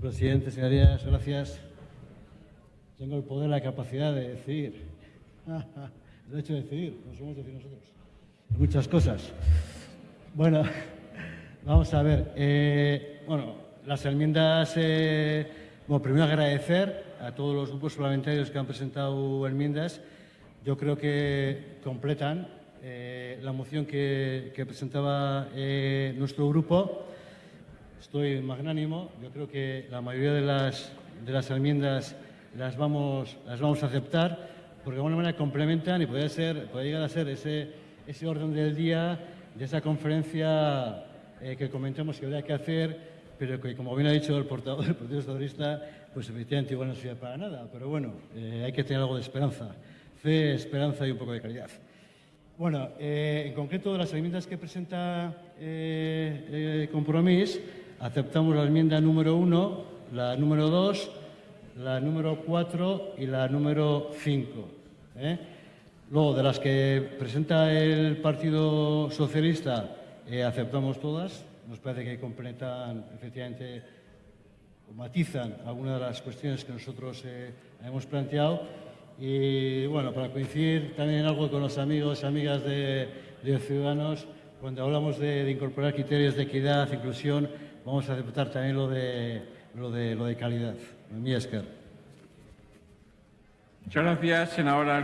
presidente, señorías, gracias. Tengo el poder, la capacidad de decidir. El derecho de decidir, no somos decir nosotros. Muchas cosas. Bueno, vamos a ver. eh, bueno, las enmiendas. eh, primero agradecer a todos los grupos parlamentarios que han presentado enmiendas. Yo creo que completan eh, la moción que, que presentaba eh, nuestro grupo. Estoy magnánimo. Yo creo que la mayoría de las, de las enmiendas las vamos, las vamos a aceptar porque de alguna manera complementan y puede, ser, puede llegar a ser ese, ese orden del día de esa conferencia eh, que comentamos que habría que hacer, pero que, como bien ha dicho el portavoz del Partido Socialista, pues efectivamente igual no sirve para nada. Pero bueno, eh, hay que tener algo de esperanza. Fe, esperanza y un poco de calidad. Bueno, eh, en concreto las enmiendas que presenta eh, eh, Compromís, aceptamos la enmienda número 1, la número 2, la número 4 y la número 5. ¿eh? Luego, de las que presenta el Partido Socialista, eh, aceptamos todas. Nos parece que completan efectivamente o matizan algunas de las cuestiones que nosotros eh, hemos planteado. Y bueno, para coincidir también algo con los amigos y amigas de Ciudadanos, cuando hablamos de, incorporar criterios de equidad, inclusión, vamos a aceptar también lo de, lo de, lo de calidad. Mi. Muchas gracias, senadora.